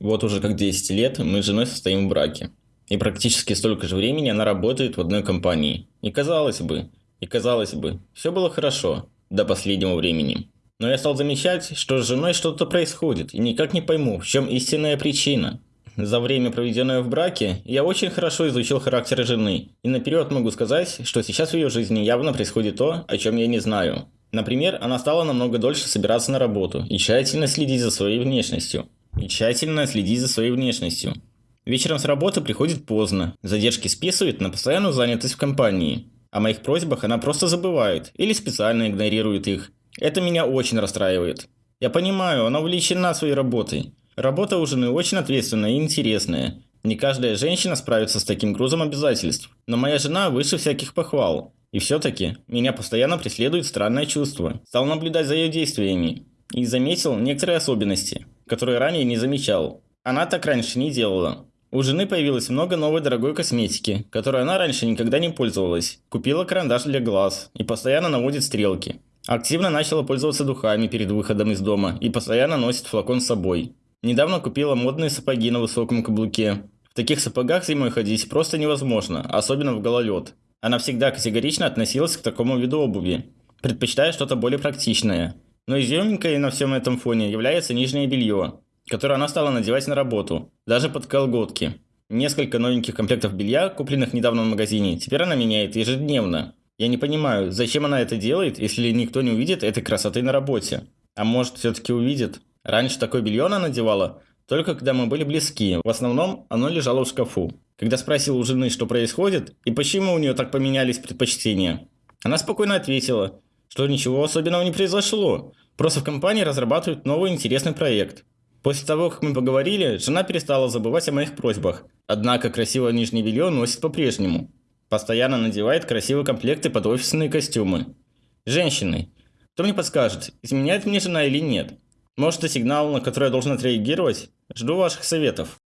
Вот уже как 10 лет мы с женой состоим в браке. И практически столько же времени она работает в одной компании. И казалось бы, и казалось бы, все было хорошо до последнего времени. Но я стал замечать, что с женой что-то происходит, и никак не пойму, в чем истинная причина. За время, проведенное в браке, я очень хорошо изучил характер жены, и наперед могу сказать, что сейчас в ее жизни явно происходит то, о чем я не знаю. Например, она стала намного дольше собираться на работу и тщательно следить за своей внешностью и тщательно следить за своей внешностью. Вечером с работы приходит поздно, задержки списывает на постоянную занятость в компании. О моих просьбах она просто забывает или специально игнорирует их. Это меня очень расстраивает. Я понимаю, она увлечена своей работой. Работа у жены очень ответственная и интересная. Не каждая женщина справится с таким грузом обязательств. Но моя жена выше всяких похвал. И все-таки меня постоянно преследует странное чувство. Стал наблюдать за ее действиями. И заметил некоторые особенности который ранее не замечал. Она так раньше не делала. У жены появилось много новой дорогой косметики, которой она раньше никогда не пользовалась. Купила карандаш для глаз и постоянно наводит стрелки. Активно начала пользоваться духами перед выходом из дома и постоянно носит флакон с собой. Недавно купила модные сапоги на высоком каблуке. В таких сапогах зимой ходить просто невозможно, особенно в гололед. Она всегда категорично относилась к такому виду обуви, предпочитая что-то более практичное – но изюминкой на всем этом фоне является нижнее белье, которое она стала надевать на работу, даже под колготки. Несколько новеньких комплектов белья, купленных недавно в магазине, теперь она меняет ежедневно. Я не понимаю, зачем она это делает, если никто не увидит этой красоты на работе. А может все-таки увидит? Раньше такое белье она надевала, только когда мы были близки. В основном оно лежало в шкафу. Когда спросил у жены, что происходит и почему у нее так поменялись предпочтения, она спокойно ответила, что ничего особенного не произошло. Просто в компании разрабатывают новый интересный проект. После того, как мы поговорили, жена перестала забывать о моих просьбах. Однако красивое нижнее белье носит по-прежнему. Постоянно надевает красивые комплекты под офисные костюмы. Женщины. Кто мне подскажет, изменяет мне жена или нет? Может, это сигнал, на который я должен отреагировать? Жду ваших советов.